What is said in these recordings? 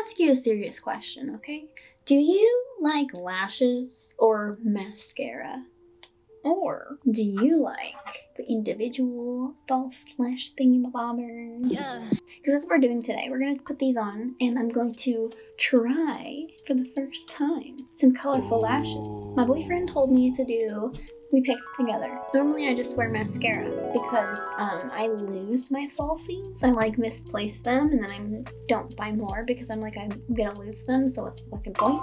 ask you a serious question, okay? Do you like lashes or mascara? Or do you like the individual false lash thingy-bobbers? Yeah. Because that's what we're doing today. We're going to put these on and I'm going to try for the first time some colorful lashes. My boyfriend told me to do we picked together. Normally I just wear mascara because um, I lose my falsies. I like misplace them and then I don't buy more because I'm like I'm gonna lose them so what's the fucking point?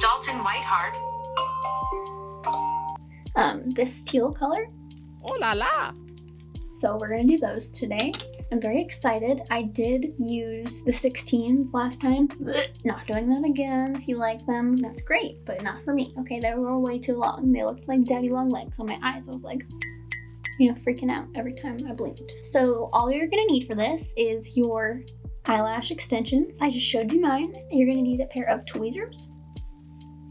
Dalton Whiteheart. Um, this teal color. Oh la la. So we're gonna do those today. I'm very excited. I did use the 16s last time. Not doing that again. If you like them, that's great, but not for me. Okay, they were way too long. They looked like daddy long legs on my eyes. I was like, you know, freaking out every time I blinked. So all you're gonna need for this is your eyelash extensions. I just showed you mine. You're gonna need a pair of tweezers.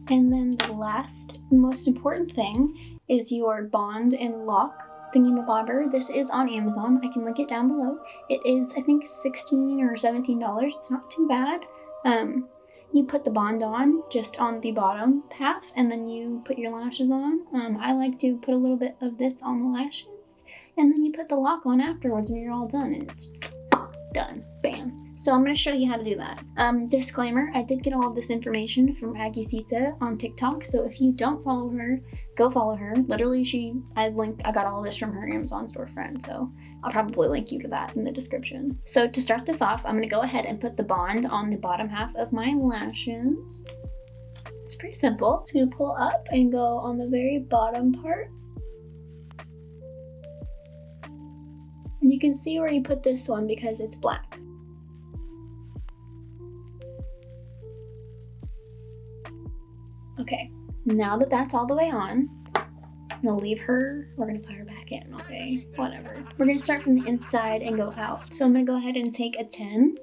And then the last, most important thing is your bond and lock thingy-mabobber. This is on Amazon. I can link it down below. It is, I think, 16 or $17. It's not too bad. Um, you put the bond on just on the bottom half and then you put your lashes on. Um, I like to put a little bit of this on the lashes and then you put the lock on afterwards when you're all done and it's done. Bam. So I'm going to show you how to do that. Um, disclaimer, I did get all of this information from Aggie Sita on TikTok, so if you don't follow her, go follow her. Literally, she, I linked, I got all this from her Amazon storefront, so I'll probably link you to that in the description. So to start this off, I'm going to go ahead and put the bond on the bottom half of my lashes. It's pretty simple. It's to pull up and go on the very bottom part. And you can see where you put this one because it's black. Okay, now that that's all the way on, I'm gonna leave her, we're gonna put her back in, okay? Whatever. We're gonna start from the inside and go out. So I'm gonna go ahead and take a 10, and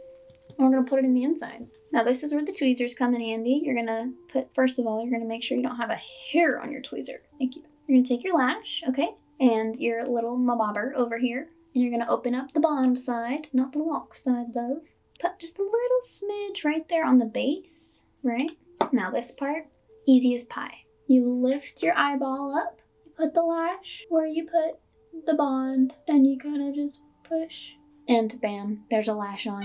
we're gonna put it in the inside. Now this is where the tweezers come in handy. You're gonna put, first of all, you're gonna make sure you don't have a hair on your tweezer. Thank you. You're gonna take your lash, okay? And your little mabobber over here. You're gonna open up the bottom side, not the lock side though. Put just a little smidge right there on the base, right? Now this part, easy as pie. You lift your eyeball up, you put the lash where you put the bond, and you kind of just push. And bam, there's a lash on.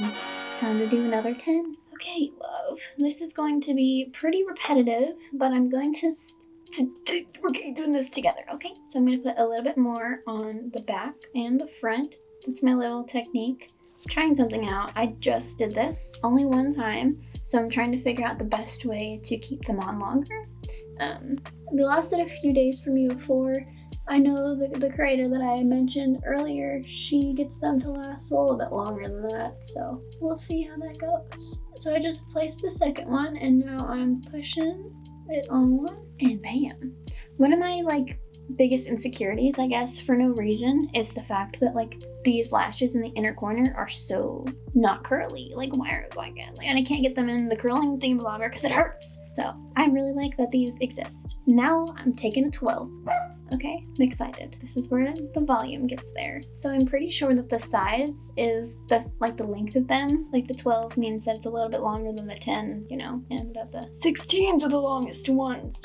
Time to do another 10. Okay, love. This is going to be pretty repetitive, but I'm going to, to, to we're doing this together, okay? So I'm to put a little bit more on the back and the front. That's my little technique. I'm trying something out. I just did this only one time, so I'm trying to figure out the best way to keep them on longer. Um, they lasted a few days for me before. I know the, the creator that I mentioned earlier, she gets them to last a little bit longer than that, so we'll see how that goes. So I just placed the second one and now I'm pushing it on and bam. One of my like biggest insecurities, I guess, for no reason, is the fact that like these lashes in the inner corner are so not curly. Like, why are like, like and I can't get them in the curling thing blobber because it hurts. So I really like that these exist. Now I'm taking a 12. Okay, I'm excited. This is where the volume gets there. So I'm pretty sure that the size is the like the length of them. Like the 12 means that it's a little bit longer than the 10, you know, and that the 16s are the longest ones.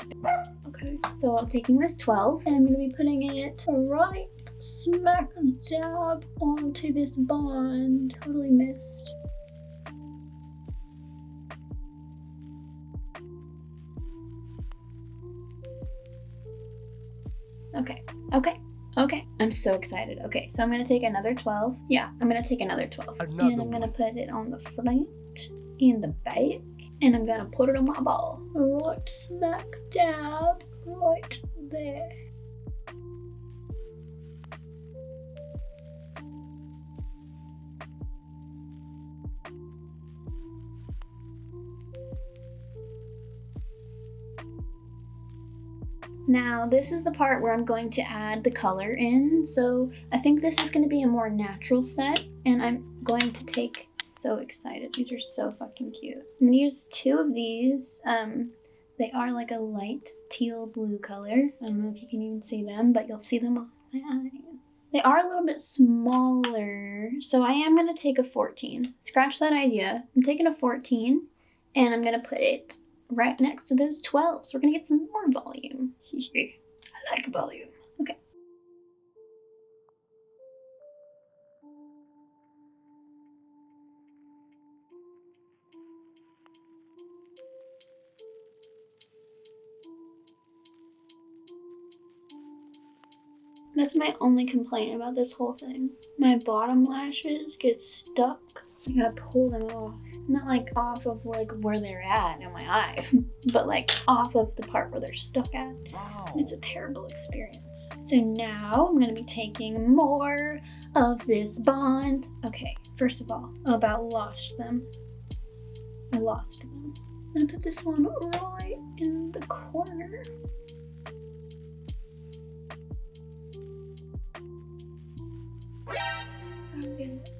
Okay, so I'm taking this 12 and I'm gonna be putting it right smack dab onto this bond. Totally missed. Okay, okay, okay. I'm so excited. Okay, so I'm gonna take another 12. Yeah, I'm gonna take another 12. Another and I'm gonna put it on the front and the back. And I'm gonna put it on my ball. Right smack dab right there. Now this is the part where I'm going to add the color in. So I think this is going to be a more natural set and I'm going to take, so excited, these are so fucking cute. I'm to use two of these. Um, they are like a light teal blue color. I don't know if you can even see them, but you'll see them on my eyes. They are a little bit smaller, so I am going to take a 14. Scratch that idea. I'm taking a 14 And I'm gonna put it right next to those 12s. We're gonna get some more volume. I like volume. Okay. That's my only complaint about this whole thing. My bottom lashes get stuck. I gotta pull them off. Not like off of like where they're at in my eye, but like off of the part where they're stuck at. Wow. It's a terrible experience. So now I'm gonna be taking more of this bond. Okay, first of all, about lost them. I lost them. I'm gonna put this one right in the corner. I don't get it.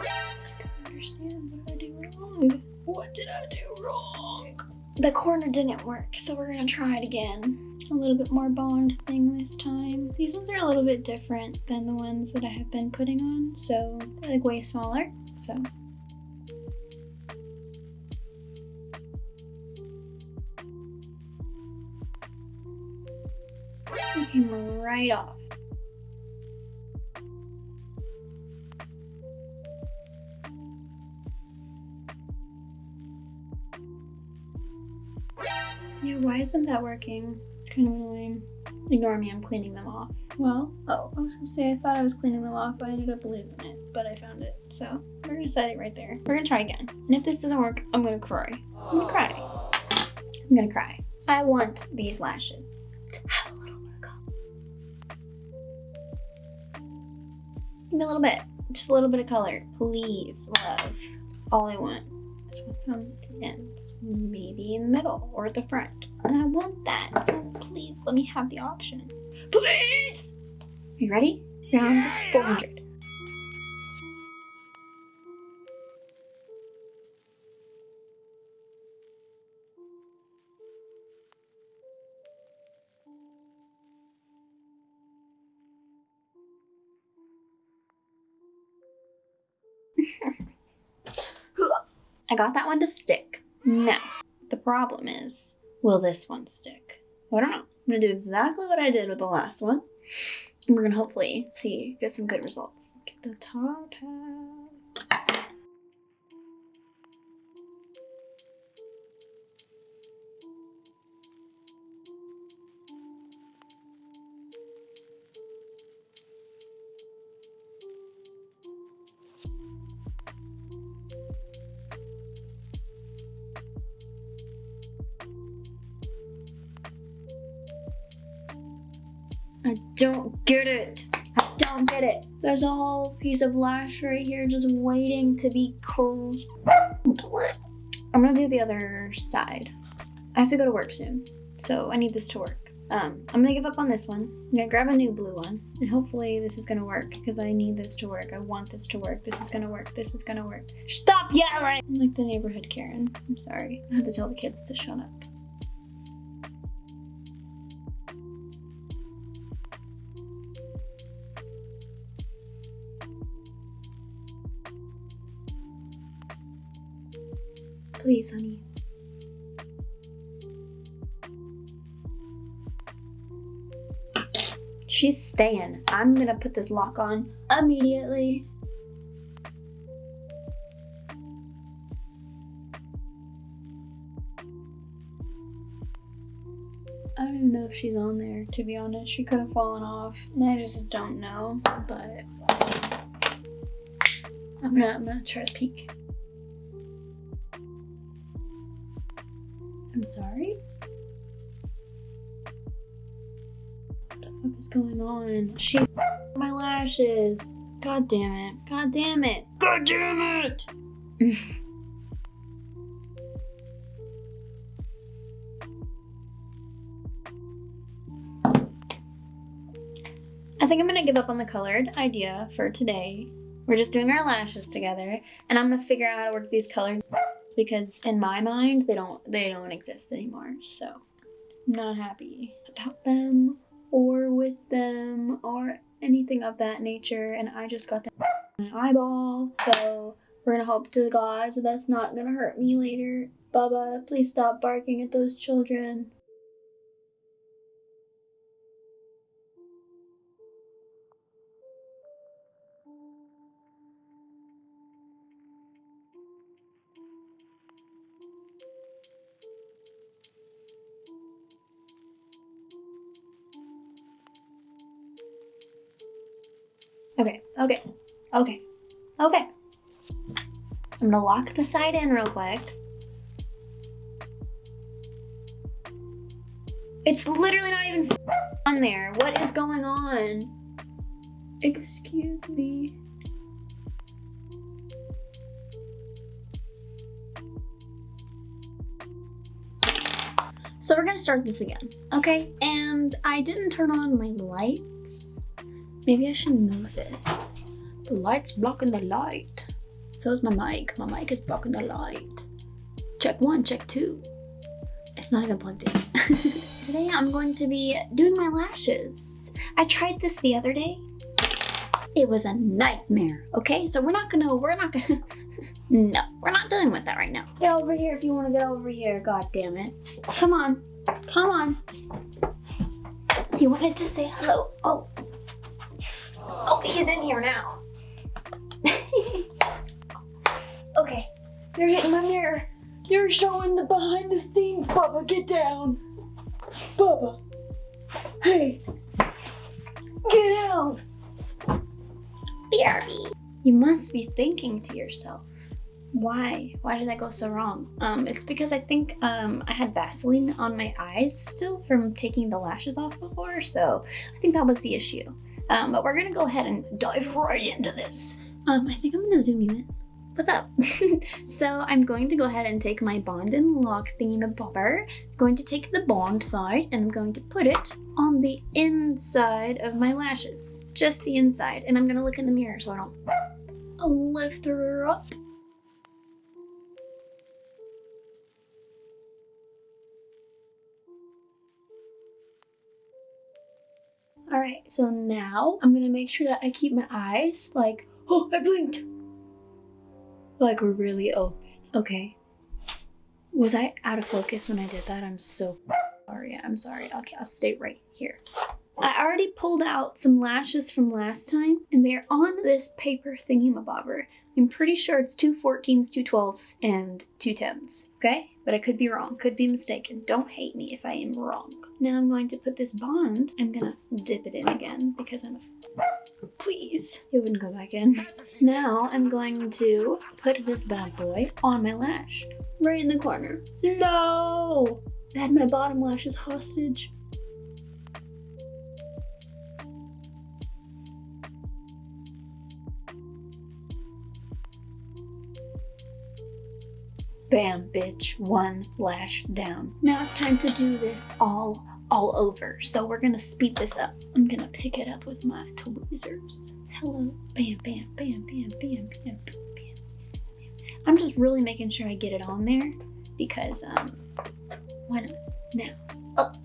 I don't understand. What did I do wrong? What did I do wrong? The corner didn't work, so we're gonna try it again. A little bit more bond thing this time. These ones are a little bit different than the ones that I have been putting on, so they're like way smaller. So came right off. Yeah, why isn't that working? It's kind of annoying. Ignore me, I'm cleaning them off. Well, oh, I was gonna say I thought I was cleaning them off, but I ended up losing it, but I found it. So we're gonna set it right there. We're gonna try again. And if this doesn't work, I'm gonna cry. I'm gonna cry. I'm gonna cry. I want these lashes to have a little bit color. Give me a little bit. Just a little bit of color. Please, love. All I want what's on the ends. Maybe in the middle or the front. And I want that. So please let me have the option. Please! Are you ready? Round 400. I got that one to stick. Now, the problem is, will this one stick? I don't know. I'm gonna do exactly what I did with the last one. And we're gonna hopefully see, get some good results. Get the top. Don't get it. I don't get it. There's a whole piece of lash right here just waiting to be curled. I'm gonna do the other side. I have to go to work soon, so I need this to work. Um, I'm gonna give up on this one. I'm gonna grab a new blue one, and hopefully this is gonna work because I need this to work. I want this to work. This is gonna work. This is gonna work. Stop yelling! I'm like the neighborhood Karen. I'm sorry. I have to tell the kids to shut up. Please, honey. She's staying. I'm gonna put this lock on immediately. I don't even know if she's on there, to be honest. She could have fallen off. And I just don't know. But I'm gonna I'm gonna try to peek. I'm sorry? What the fuck is going on? She my lashes. God damn it. God damn it. God damn it! I think I'm gonna give up on the colored idea for today. We're just doing our lashes together, and I'm gonna figure out how to work these colored because in my mind they don't they don't exist anymore. So I'm not happy about them or with them or anything of that nature. And I just got my eyeball, so We're gonna hope to the gods that that's not gonna hurt me later. Baba, please stop barking at those children. Okay, okay, okay, okay. I'm gonna lock the side in real quick. It's literally not even on there. What is going on? Excuse me. So we're gonna start this again, okay? And I didn't turn on my lights. Maybe I should move it. The light's blocking the light. So is my mic. My mic is blocking the light. Check one, check two. It's not even plugged in. Today I'm going to be doing my lashes. I tried this the other day. It was a nightmare, okay? So we're not gonna, we're not gonna, no, we're not dealing with that right now. Get over here if you wanna get over here, god damn it. Come on, come on. You wanted to say hello, oh. Oh, he's in here now. okay, you're hitting my mirror. You're showing the behind the scenes, Bubba. Get down. Bubba. Hey. Get down. BRB. You must be thinking to yourself, why? Why did that go so wrong? Um, it's because I think um, I had Vaseline on my eyes still from taking the lashes off before, so I think that was the issue. Um, but we're gonna go ahead and dive right into this. Um, I think I'm gonna zoom you in. What's up? so I'm going to go ahead and take my Bond and Lock thingamabobber, I'm going to take the Bond side and I'm going to put it on the inside of my lashes. Just the inside. And I'm gonna look in the mirror so I don't lift her up. All right, so now I'm gonna make sure that I keep my eyes like, oh, I blinked. Like really open, okay? Was I out of focus when I did that? I'm so sorry, I'm sorry. Okay, I'll stay right here. I already pulled out some lashes from last time and they're on this paper thingy-mabobber. I'm pretty sure it's two 14s, two 12s, and two 10s, okay? But I could be wrong, could be mistaken. Don't hate me if I am wrong. Now I'm going to put this bond, I'm gonna dip it in again because I'm a please. It wouldn't go back in. Now I'm going to put this bad boy on my lash, right in the corner. No! I had my bottom lashes hostage. Bam, bitch, one lash down. Now it's time to do this all, all over. So we're gonna speed this up. I'm gonna pick it up with my tweezers. Hello, bam, bam, bam, bam, bam, bam, bam, bam. I'm just really making sure I get it on there because, um, why not? Now, up.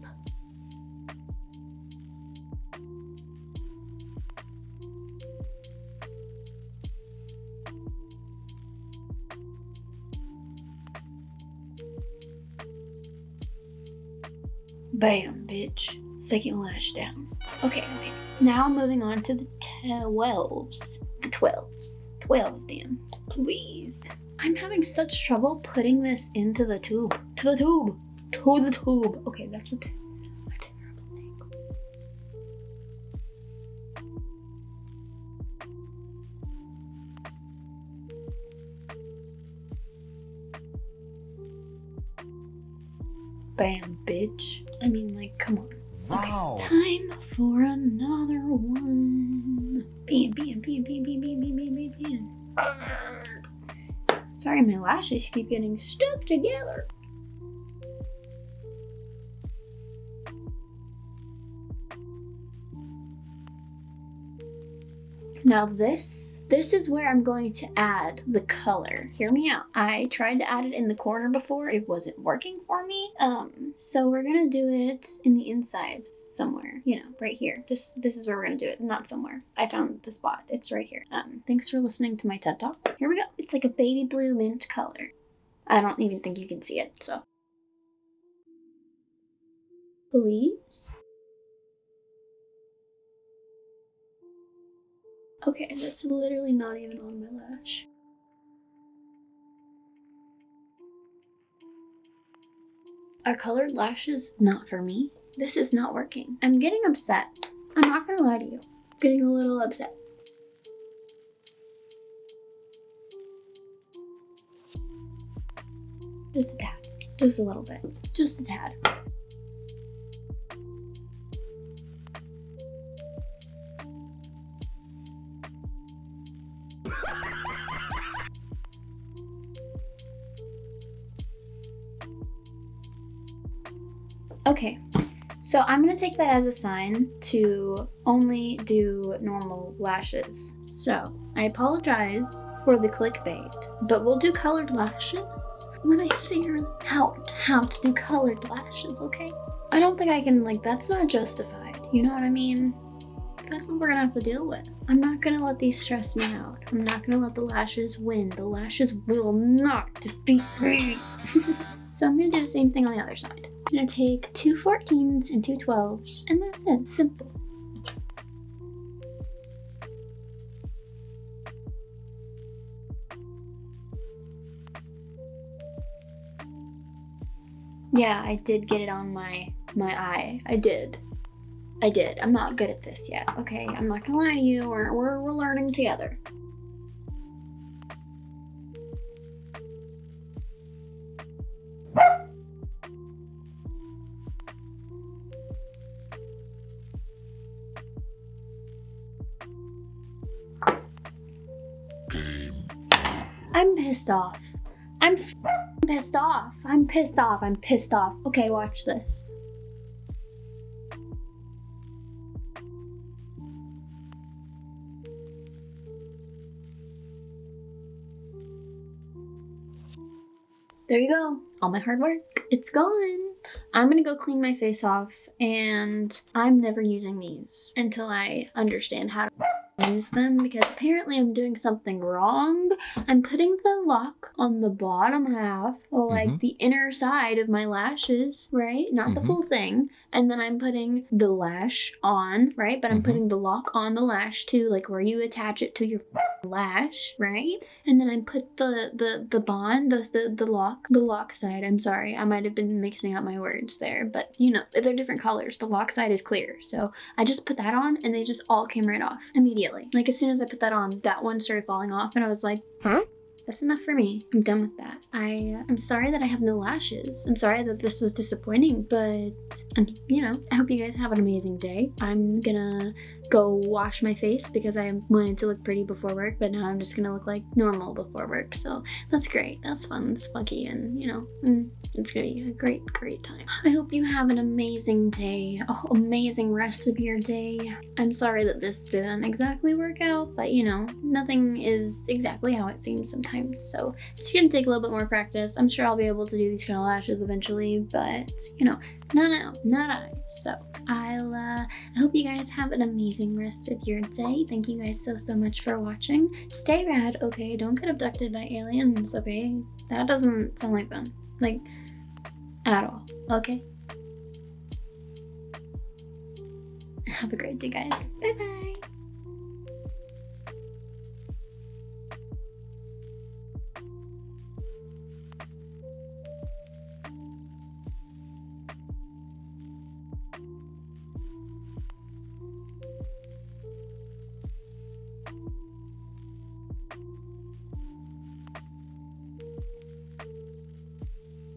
Bam, bitch. Second lash down. Okay, okay. Now moving on to the 12s. The 12s. 12 of them. Please. I'm having such trouble putting this into the tube. To the tube. To the tube. Okay, that's a, a terrible thing. Bam, bitch. I mean, like, come on. Wow. Okay, time for another one. Bam, bam, bam, bam, bam, bam, bam, bam, bam, bam. Sorry, my lashes keep getting stuck together. Now this, this is where I'm going to add the color. Hear me out. I tried to add it in the corner before. It wasn't working for me. Um, so we're gonna do it in the inside somewhere, you know, right here. This this is where we're gonna do it, not somewhere. I found the spot. It's right here. Um, thanks for listening to my TED Talk. Here we go. It's like a baby blue mint color. I don't even think you can see it, so. Please? Okay, that's literally not even on my lash. Are colored lashes not for me? This is not working. I'm getting upset. I'm not gonna lie to you. I'm getting a little upset. Just a tad. Just a little bit. Just a tad. Okay, so I'm gonna take that as a sign to only do normal lashes. So I apologize for the clickbait, but we'll do colored lashes when I figure out how to do colored lashes, okay? I don't think I can, like, that's not justified. You know what I mean? That's what we're gonna have to deal with. I'm not gonna let these stress me out. I'm not gonna let the lashes win. The lashes will not defeat me. so I'm gonna do the same thing on the other side. Gonna take two 14s and two 12s, and that's it, simple. Yeah, I did get it on my my eye. I did. I did. I'm not good at this yet. Okay, I'm not gonna lie to you. We're, we're, we're learning together. I'm pissed off. I'm pissed off. I'm pissed off. I'm pissed off. Okay, watch this. There you go. All my hard work. It's gone. I'm gonna go clean my face off and I'm never using these until I understand how to use them because apparently I'm doing something wrong. I'm putting the lock on the bottom half, like Mhm. the inner side of my lashes, right? Not the Mhm. full thing. And then I'm putting the lash on, right? But I'm Mhm. putting the lock on the lash too, like where you attach it to your lash, right? And then I put the the the bond, the the, the lock, the lock side. I'm sorry, I might have been mixing up my words there, but you know they're different colors. The lock side is clear, so I just put that on, and they just all came right off immediately. Like as soon as I put that on, that one started falling off, and I was like, Huh? That's enough for me. I'm done with that. I uh, I'm sorry that I have no lashes. I'm sorry that this was disappointing, but um, you know, I hope you guys have an amazing day. I'm gonna go wash my face because I wanted to look pretty before work, but now I'm just gonna look like normal before work. So that's great. That's fun. It's funky, and you know, mm, it's gonna be a great, great time. I hope you have an amazing day, whole amazing rest of your day. I'm sorry that this didn't exactly work out, but you know, nothing is exactly how it seems sometimes. So it's gonna take a little bit more practice. I'm sure I'll be able to do these kind of lashes eventually, but you know, not now, not I. So I'll uh, I hope you guys have an amazing rest of your day. Thank you guys so so much for watching. Stay rad, okay? Don't get abducted by aliens, okay? That doesn't sound like fun. Like at all. Okay? Have a great day guys. Bye bye.